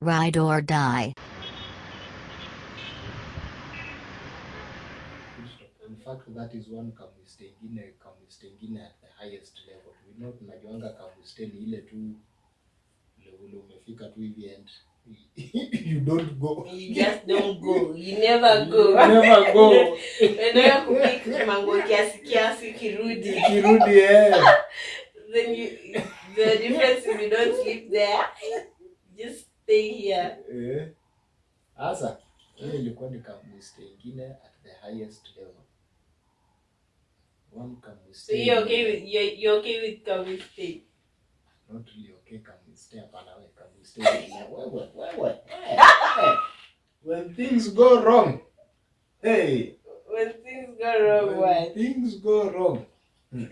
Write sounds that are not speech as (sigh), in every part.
Ride or die. In fact, that is one kamiste ingine kamiste ingine at the highest level. We know tunajuanga kamiste ni ile tu level umefika tu hivi and (laughs) you don't go. You just don't go. You never go. You never go. (laughs) Unaenda kupik mango kiasi kiasi kirudi. Kirudi eh. (laughs) Then you the difference is you don't sleep there. Just stay here. Eh. Sasa hiyo ilikuwa ni kamiste ingine at the highest level. One kamiste. So you're okay with you're, you're okay with stay. not really okay kamiste hapana we kamiste wewe wewe when things go wrong hey When things go wrong, when what? things go wrong (laughs)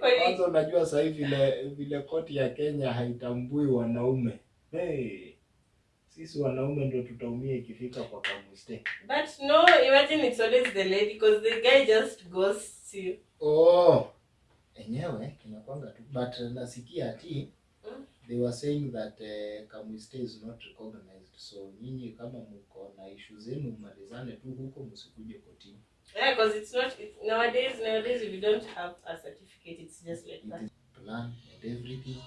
Kwanza unajua sahii vile vile koti ya kenya haitambui wanaume hey. sisi wanaume ndo tutaumia ikifika kwa kamiste But no, imagine it's always the lady because the guy just ghosts you. oh enyewe inakwanga tu but nasikia ati Mm. they were saying that uh, kamiste is not recognized so nyinyi kama mko na ishu zenu mmalizane tu huko msikuje kotini Yeah, because it's not it's, nowadays. Nowadays, if you don't have a certificate, it's just like it that. plan and everything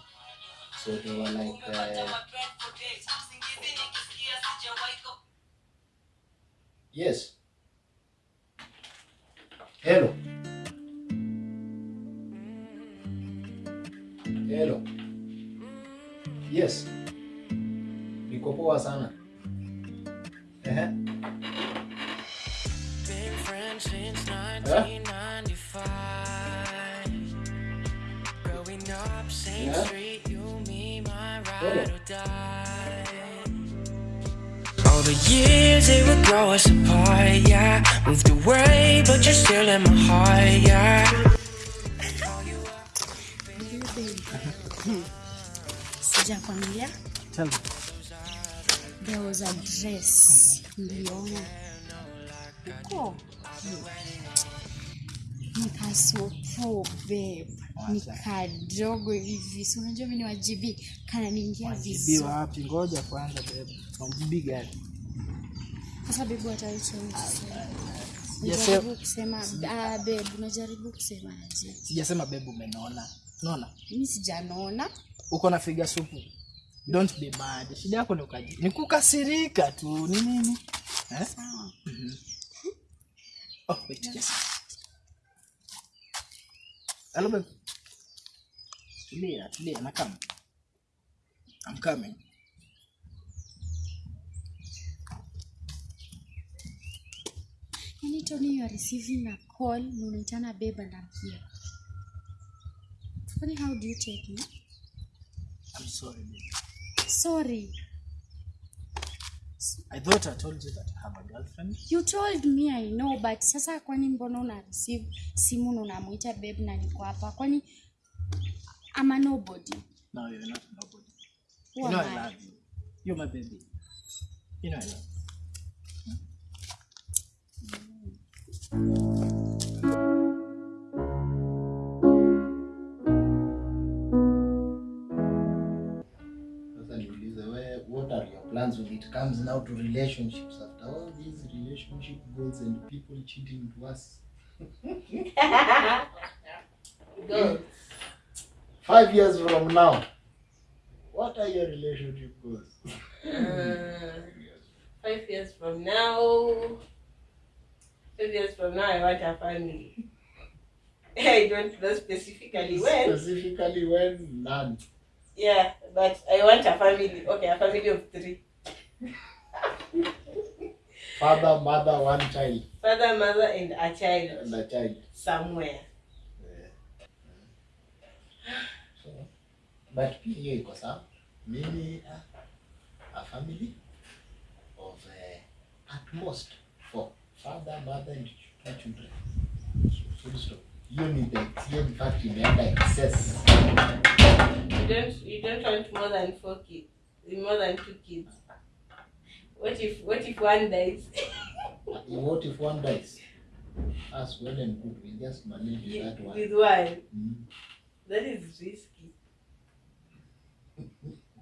so they were like uh, yes hello hello yes niko poa sana Ehe. Been All the years they would grow us apart, yeah. Moved away, but you're still in my heart, yeah. sijakwambia there was a dress. Niliona huko nikasopo babe nikadogo hivi si unajua mimi ni wajibi kananiingia Jibiwa vizuri wapi? Ngoja kwanza bebe. Mamjibi gani? sasa bebu ataitwa Sijasema- kusema ah, babe unajaribu kusema aje Sijasema babe, umenona. Unaona? mi sijanona Uko na figa supu. Don't be mad. Shida yako ni ukaji. Ni kukasirika tu. Ni nini? Eh? sawa Oh, wait, yes. Hello. Tulia, tulia, na kama. I'm coming. yani tony you are receiving a call na unaitana babe and I'm here Funny, how do you take me I'm sorry babe. sorry I thought I told you that I have a girlfriend. you told me i know but sasa kwani mbona una receive simu na unamwita babe na niko hapa kwani a nobody No, you're not nobody. Who you know I I? love you. You're my baby. You know I love you. sasa plans when it comes now to relationships after all these relationship goals and people cheating to us (laughs) five years from now what are your relationship goals (laughs) Uh, five years from now. Five years from now, I want a family. (laughs) I don't know specifically when. specifically when none Yeah, but I want a family. Okay, a family of three. father mother one child. Father, mother, and a child. And a child. Somewhere. so, but pia hiyo iko sawa? Mimi a family of uh, at most four. Father mother and two children. So, full stop. Hiyo ni the fact imeenda excess You don't. You don't want more than four kids. More than two kids. What if? What if one dies? (laughs) what if one dies as well and good we just manage that one With one. mm. That is risky.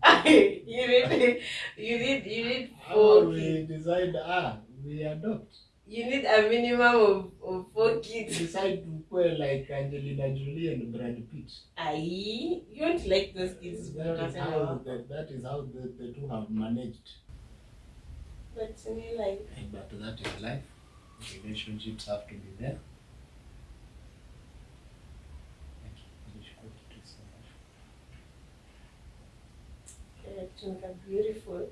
(laughs) you need you need you need How four we kids. decide, ah, we adopt. You need a minimum of, of four kids. decide to play like Angelina Jolie and Brad Pitt. Aye, you don't like those kids. That is how, that, that is how the, the two have managed. But to me, like, But that is life. Relationships have to be there. Thank you. Nishukuru kitu so much. uh, beautiful.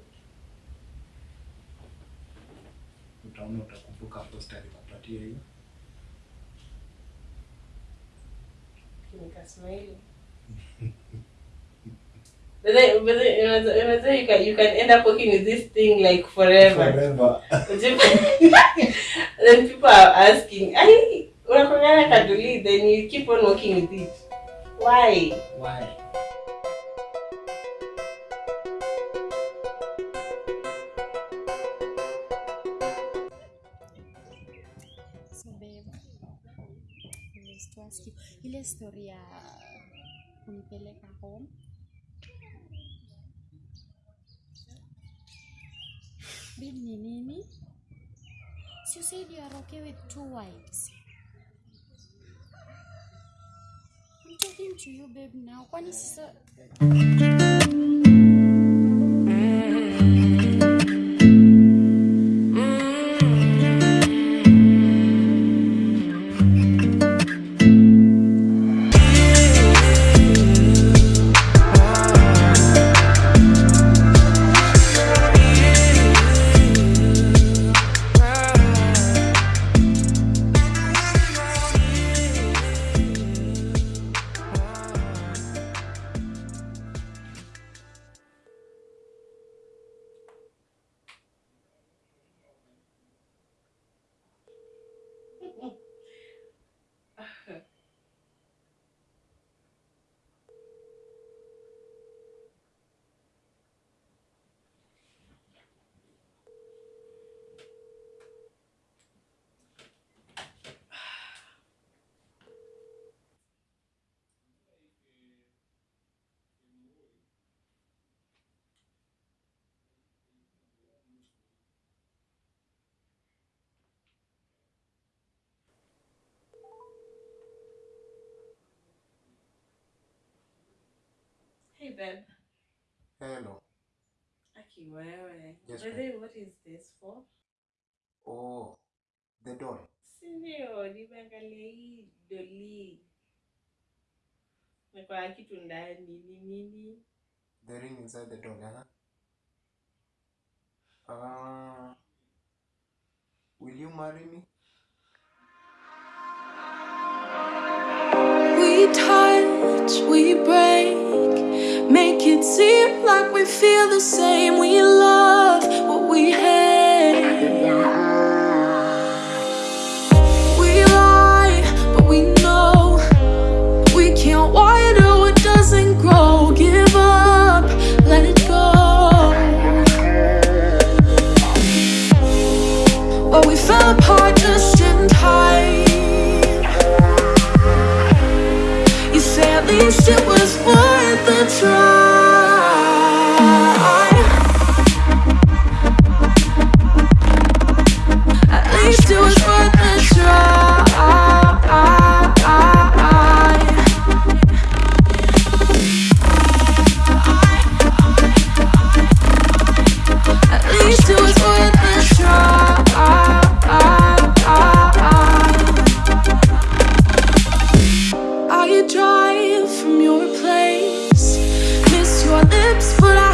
Utaona utakumbuka posta alikupatia hiyo. Nikasmile. But then, but then, you know, you can you can end up working with this thing like forever. Forever. (laughs) then people are asking, "Ai, unakongana kaduli?" Then you keep on working with it. Why? Why? Was to ile story ya kunipeleka home babe ni nini? So you said you are okay with two wives. I'm talking to you babe now. Kwani sasa babe. Hello. Aki wewe. Yes, By the babe. way, what is this for? Oh, the doll. Sindio, nimeangalia hii doli. Niko na kitu ndani ni nini? The ring inside the doll, huh? Uh, will you marry me? We touch, we break, Make it seem like we feel the same. We love what we have. At least it was worth a try.